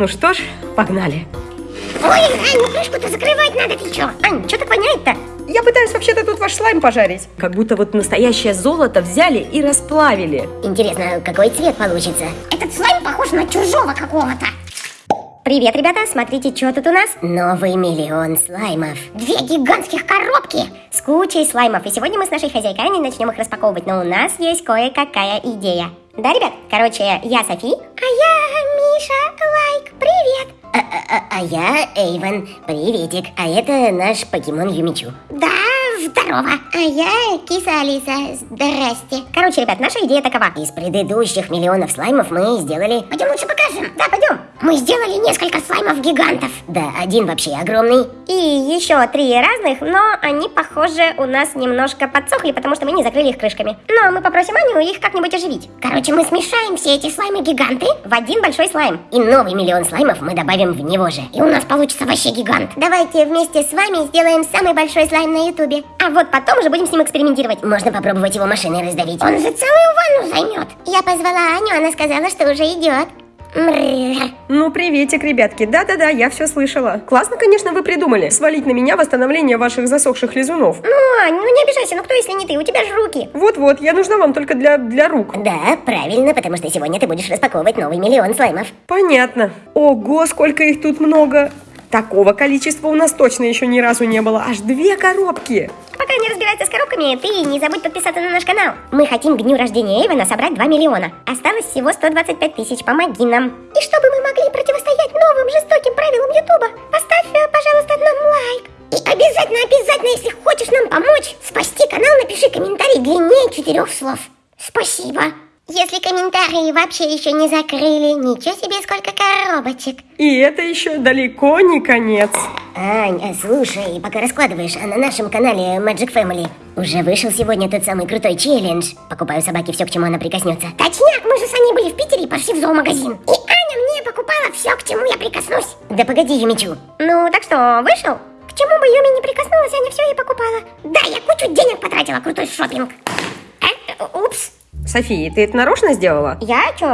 Ну что ж, погнали. Ой, Ань, ну крышку-то закрывать надо, ты чё? Ань, чё так воняет-то? Я пытаюсь вообще-то тут ваш слайм пожарить. Как будто вот настоящее золото взяли и расплавили. Интересно, какой цвет получится? Этот слайм похож на чужого какого-то. Привет, ребята, смотрите, что тут у нас? Новый миллион слаймов. Две гигантских коробки с кучей слаймов. И сегодня мы с нашей хозяйкой Аней начнем их распаковывать. Но у нас есть кое-какая идея. Да, ребят? Короче, я Софи. А я Миша Лайк. Привет. А, а, а, а я Эйвен. Приветик. А это наш покемон Юмичу. Да, здорово. А я киса Алиса. Здрасте. Короче, ребят, наша идея такова. Из предыдущих миллионов слаймов мы сделали... Пойдем лучше покажем. Да, пойдем. Мы сделали несколько слаймов-гигантов. Да, один вообще огромный. И еще три разных, но они, похоже, у нас немножко подсохли, потому что мы не закрыли их крышками. Но мы попросим Аню их как-нибудь оживить. Короче, мы смешаем все эти слаймы-гиганты в один большой слайм. И новый миллион слаймов мы добавим в него же. И у нас получится вообще гигант. Давайте вместе с вами сделаем самый большой слайм на ютубе. А вот потом уже будем с ним экспериментировать. Можно попробовать его машиной раздавить. Он же целую ванну займет. Я позвала Аню, она сказала, что уже идет. Ну, приветик, ребятки. Да-да-да, я все слышала. Классно, конечно, вы придумали. Свалить на меня восстановление ваших засохших лизунов. Ну, Ань, ну не обижайся, ну кто если не ты? У тебя же руки. Вот-вот, я нужна вам только для, для рук. Да, правильно, потому что сегодня ты будешь распаковывать новый миллион слаймов. Понятно. Ого, сколько их тут много. Такого количества у нас точно еще ни разу не было. Аж две коробки. Пока не разбирается с коробками, ты не забудь подписаться на наш канал. Мы хотим к дню рождения Эйвена собрать 2 миллиона. Осталось всего 125 тысяч, помоги нам. И чтобы мы могли противостоять новым жестоким правилам Ютуба, поставь, э, пожалуйста, нам лайк. И обязательно, обязательно, если хочешь нам помочь, спасти канал, напиши комментарий длиннее четырех слов. Спасибо. Если комментарии вообще еще не закрыли, ничего себе сколько коробочек. И это еще далеко не конец. Ань, а слушай, пока раскладываешь, а на нашем канале Magic Family уже вышел сегодня тот самый крутой челлендж. Покупаю собаке все, к чему она прикоснется. Точняк, мы же с Аней были в Питере и пошли в зоомагазин. И Аня мне покупала все, к чему я прикоснусь. Да погоди, Юмичу. Ну, так что, вышел? К чему бы Юми не прикоснулась, Аня все ей покупала. Да, я кучу денег потратила, крутой шопинг. Э, упс. София, ты это нарочно сделала? Я чё?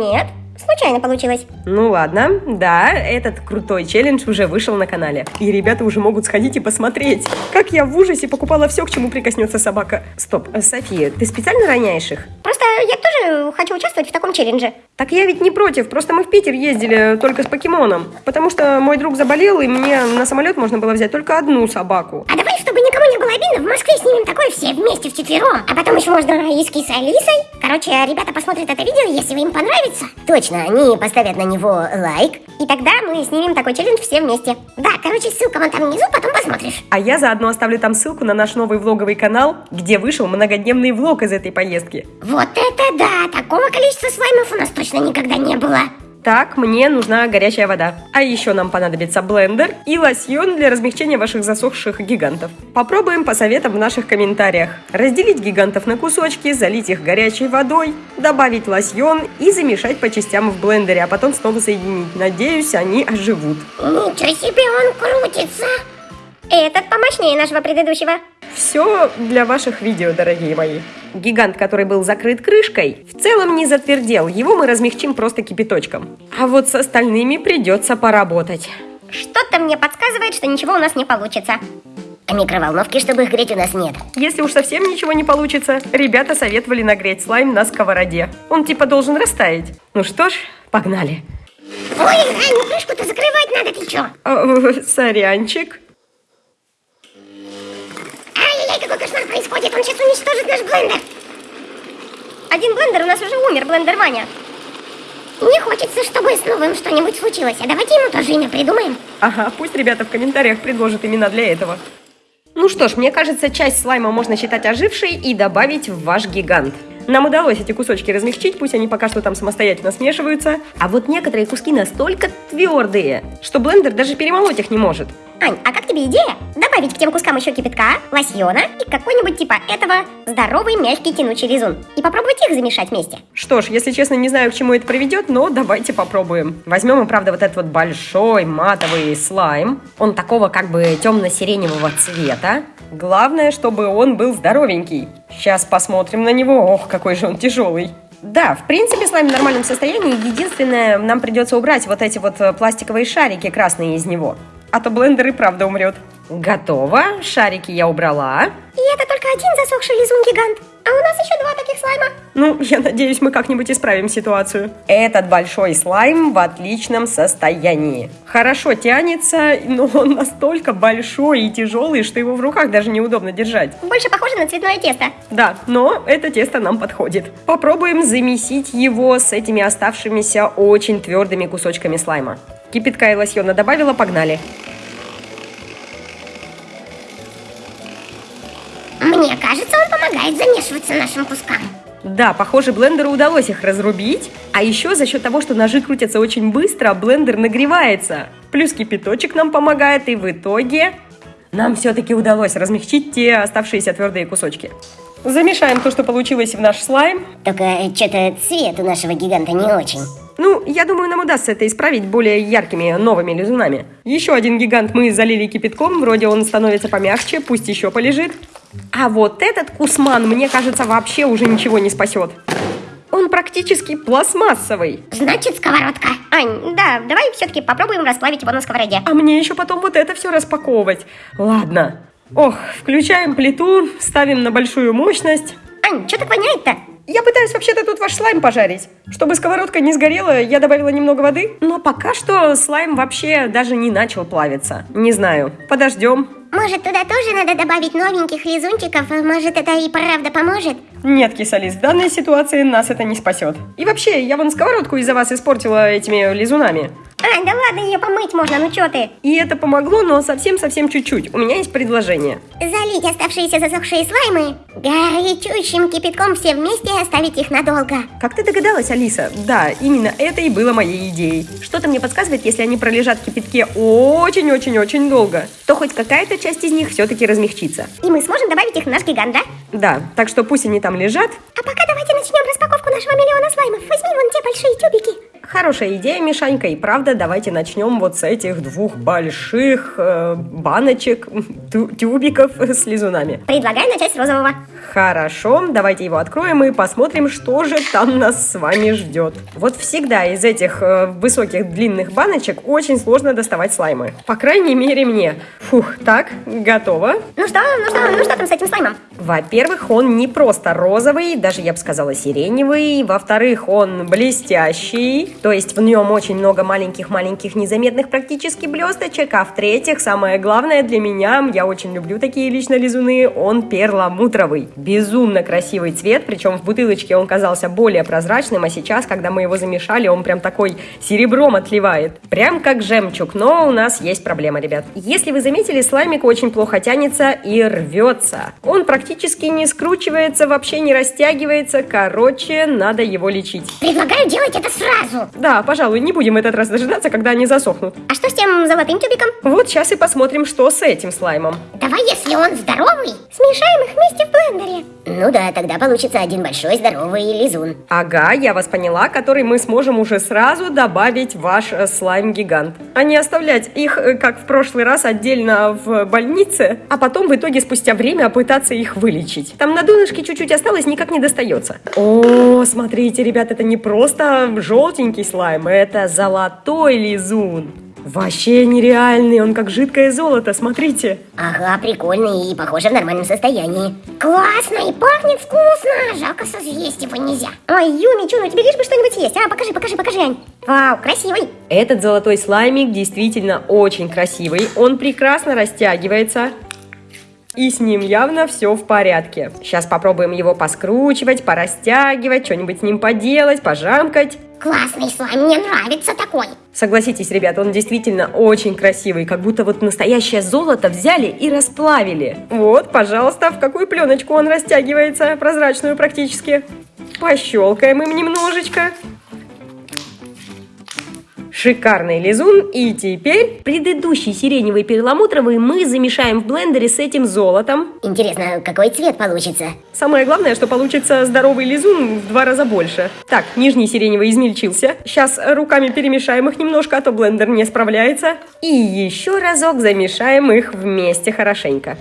Нет. Случайно получилось. Ну ладно, да, этот крутой челлендж уже вышел на канале. И ребята уже могут сходить и посмотреть, как я в ужасе покупала все, к чему прикоснется собака. Стоп, София, ты специально роняешь их? Просто я тоже хочу участвовать в таком челлендже. Так я ведь не против, просто мы в Питер ездили только с покемоном. Потому что мой друг заболел, и мне на самолет можно было взять только одну собаку. А давай, чтобы никому не было обидно, в Москве снимем такое все вместе вчетвером. А потом еще можно и с Алисой. Короче, ребята посмотрят это видео, если им понравится. Точно, они поставят на него лайк. И тогда мы снимем такой челлендж все вместе. Да, короче, ссылка вон там внизу, потом посмотришь. А я заодно оставлю там ссылку на наш новый влоговый канал, где вышел многодневный влог из этой поездки. Вот это да! Такого количества слаймов у нас точно никогда не было. Так, мне нужна горячая вода. А еще нам понадобится блендер и лосьон для размягчения ваших засохших гигантов. Попробуем по советам в наших комментариях. Разделить гигантов на кусочки, залить их горячей водой, добавить лосьон и замешать по частям в блендере, а потом снова соединить. Надеюсь, они оживут. Ничего себе, он крутится! Этот помощнее нашего предыдущего. Все для ваших видео, дорогие мои. Гигант, который был закрыт крышкой, в целом не затвердел. Его мы размягчим просто кипяточком. А вот с остальными придется поработать. Что-то мне подсказывает, что ничего у нас не получится. А микроволновки, чтобы их греть, у нас нет. Если уж совсем ничего не получится, ребята советовали нагреть слайм на сковороде. Он типа должен растаять. Ну что ж, погнали. Ой, Ань, крышку-то закрывать надо, ты чё? Э, Сорянчик. Происходит, он сейчас уничтожит наш блендер. Один блендер у нас уже умер, блендер Ваня. Не хочется, чтобы с новым что-нибудь случилось, а давайте ему тоже имя придумаем. Ага, пусть ребята в комментариях предложат имена для этого. Ну что ж, мне кажется, часть слайма можно считать ожившей и добавить в ваш гигант. Нам удалось эти кусочки размягчить, пусть они пока что там самостоятельно смешиваются. А вот некоторые куски настолько твердые, что блендер даже перемолоть их не может. Ань, а как тебе идея? Добавить к тем кускам еще кипятка, лосьона и какой-нибудь типа этого здоровый мягкий тянучий лизун. И попробовать их замешать вместе. Что ж, если честно, не знаю, к чему это приведет, но давайте попробуем. Возьмем правда, вот этот вот большой матовый слайм. Он такого как бы темно-сиреневого цвета. Главное, чтобы он был здоровенький. Сейчас посмотрим на него. Ох, какой же он тяжелый. Да, в принципе, слайм в нормальном состоянии. Единственное, нам придется убрать вот эти вот э, пластиковые шарики красные из него. А то блендер и правда умрет. Готово. Шарики я убрала. И это только один засохший лизун-гигант. А у нас еще два таких слайма. Ну, я надеюсь, мы как-нибудь исправим ситуацию. Этот большой слайм в отличном состоянии. Хорошо тянется, но он настолько большой и тяжелый, что его в руках даже неудобно держать. Больше похоже на цветное тесто. Да, но это тесто нам подходит. Попробуем замесить его с этими оставшимися очень твердыми кусочками слайма. Кипятка и лосьона добавила, погнали. Мне кажется, он помогает замешиваться нашим кускам. Да, похоже, блендеру удалось их разрубить. А еще за счет того, что ножи крутятся очень быстро, блендер нагревается. Плюс кипяточек нам помогает, и в итоге нам все-таки удалось размягчить те оставшиеся твердые кусочки. Замешаем то, что получилось в наш слайм. Только что-то цвет у нашего гиганта не очень. Ну, я думаю, нам удастся это исправить более яркими новыми лизунами. Еще один гигант мы залили кипятком, вроде он становится помягче, пусть еще полежит. А вот этот кусман, мне кажется, вообще уже ничего не спасет. Он практически пластмассовый. Значит, сковородка. Ань, да, давай все-таки попробуем расплавить его на сковороде. А мне еще потом вот это все распаковывать. Ладно. Ох, включаем плиту, ставим на большую мощность. Ань, что так воняет-то? Я пытаюсь вообще-то тут ваш слайм пожарить. Чтобы сковородка не сгорела, я добавила немного воды. Но пока что слайм вообще даже не начал плавиться. Не знаю. Подождем. Может, туда тоже надо добавить новеньких лизунчиков? Может, это и правда поможет? Нет, Кисалис, в данной ситуации нас это не спасет. И вообще, я вон сковородку из-за вас испортила этими лизунами. Ань, да ладно, ее помыть можно, ну что ты? И это помогло, но совсем-совсем чуть-чуть. У меня есть предложение. Залить оставшиеся засохшие слаймы горячущим кипятком все вместе и оставить их надолго. Как ты догадалась, Алиса? Да, именно это и было моей идеей. Что-то мне подсказывает, если они пролежат в кипятке очень-очень-очень долго, то хоть какая-то часть из них все-таки размягчится. И мы сможем добавить их в наш гигант, да? Да, так что пусть они там лежат. А пока давайте начнем распаковку нашего миллиона слаймов. Возьми вон те большие тюбики. Хорошая идея, Мишанька, и правда, давайте начнем вот с этих двух больших э, баночек, тю тюбиков с лизунами. Предлагаю начать с розового. Хорошо, давайте его откроем и посмотрим, что же там нас с вами ждет. Вот всегда из этих э, высоких длинных баночек очень сложно доставать слаймы. По крайней мере мне. Фух, так, готово. Ну что, ну что, ну что там с этим слаймом? Во-первых, он не просто розовый, даже я бы сказала сиреневый. Во-вторых, он блестящий, то есть в нем очень много маленьких-маленьких незаметных практически блесточек. А в-третьих, самое главное для меня, я очень люблю такие лично лизуны, он перламутровый безумно красивый цвет, причем в бутылочке он казался более прозрачным, а сейчас, когда мы его замешали, он прям такой серебром отливает. Прям как жемчуг, но у нас есть проблема, ребят. Если вы заметили, слаймик очень плохо тянется и рвется. Он практически не скручивается, вообще не растягивается, короче, надо его лечить. Предлагаю делать это сразу. Да, пожалуй, не будем этот раз дожидаться, когда они засохнут. А что с тем золотым тюбиком? Вот сейчас и посмотрим, что с этим слаймом. Давай, если он здоровый, смешаем их вместе в блендере. Ну да, тогда получится один большой здоровый лизун. Ага, я вас поняла, который мы сможем уже сразу добавить в ваш э, слайм-гигант. А не оставлять их, э, как в прошлый раз, отдельно в больнице, а потом в итоге спустя время пытаться их вылечить. Там на донышке чуть-чуть осталось, никак не достается. О, смотрите, ребят, это не просто желтенький слайм, это золотой лизун. Вообще нереальный, он как жидкое золото, смотрите. Ага, прикольный и похоже в нормальном состоянии. Классно и пахнет вкусно. Жалко, съесть его нельзя. Ой, Юми, Чуну, тебе лишь бы что-нибудь съесть. А, покажи, покажи, покажи, Ань. Вау, красивый. Этот золотой слаймик действительно очень красивый. Он прекрасно растягивается. И с ним явно все в порядке. Сейчас попробуем его поскручивать, порастягивать, что-нибудь с ним поделать, пожамкать. Классный слайм, мне нравится такой. Согласитесь, ребята, он действительно очень красивый, как будто вот настоящее золото взяли и расплавили. Вот, пожалуйста, в какую пленочку он растягивается, прозрачную практически. Пощелкаем им немножечко. Шикарный лизун. И теперь предыдущий сиреневый перламутровый мы замешаем в блендере с этим золотом. Интересно, какой цвет получится? Самое главное, что получится здоровый лизун в два раза больше. Так, нижний сиреневый измельчился. Сейчас руками перемешаем их немножко, а то блендер не справляется. И еще разок замешаем их вместе хорошенько.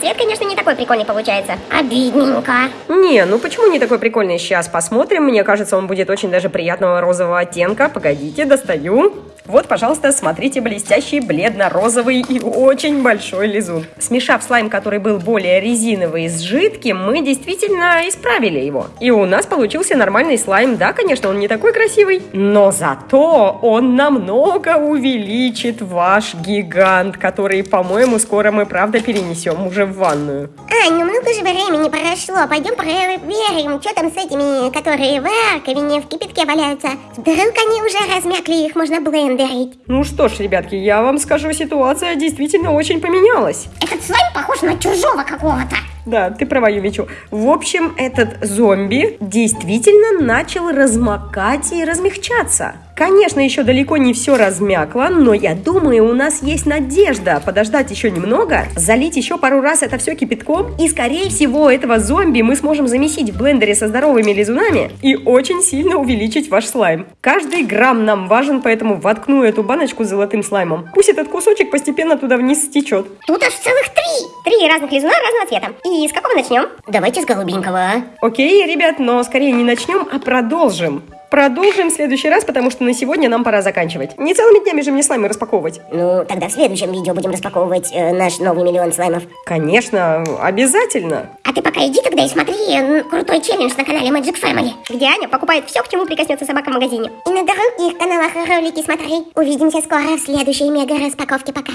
Цвет, конечно, не такой прикольный получается. Обидненько. Не, ну почему не такой прикольный? Сейчас посмотрим. Мне кажется, он будет очень даже приятного розового оттенка. Погодите, достаю. Вот, пожалуйста, смотрите, блестящий бледно-розовый и очень большой лизун. Смешав слайм, который был более резиновый с жидким, мы действительно исправили его. И у нас получился нормальный слайм. Да, конечно, он не такой красивый, но зато он намного увеличит ваш гигант, который, по-моему, скоро мы, правда, перенесем уже в ванную. Ань, ну много же времени прошло. Пойдем проверим, что там с этими, которые в раковине в кипятке валяются. Вдруг они уже размякли, их можно блендерить. Ну что ж, ребятки, я вам скажу, ситуация действительно очень поменялась. Этот слайм похож на чужого какого-то. Да, ты права, Юмичу. В общем, этот зомби действительно начал размокать и размягчаться. Конечно, еще далеко не все размякло, но я думаю, у нас есть надежда подождать еще немного, залить еще пару раз это все кипятком, и, скорее всего, этого зомби мы сможем замесить в блендере со здоровыми лизунами и очень сильно увеличить ваш слайм. Каждый грамм нам важен, поэтому воткну эту баночку с золотым слаймом. Пусть этот кусочек постепенно туда вниз стечет. Тут аж целых три. Три разных лизуна разного цвета. И с какого начнем? Давайте с голубенького. Окей, ребят, но скорее не начнем, а продолжим. Продолжим в следующий раз, потому что на сегодня нам пора заканчивать. Не целыми днями же мне слаймы распаковывать. Ну, тогда в следующем видео будем распаковывать э, наш новый миллион слаймов. Конечно, обязательно. А ты пока иди тогда и смотри м, крутой челлендж на канале Magic Family, где Аня покупает все, к чему прикоснется собака в магазине. И на других каналах ролики смотри. Увидимся скоро в следующей мега распаковке. Пока.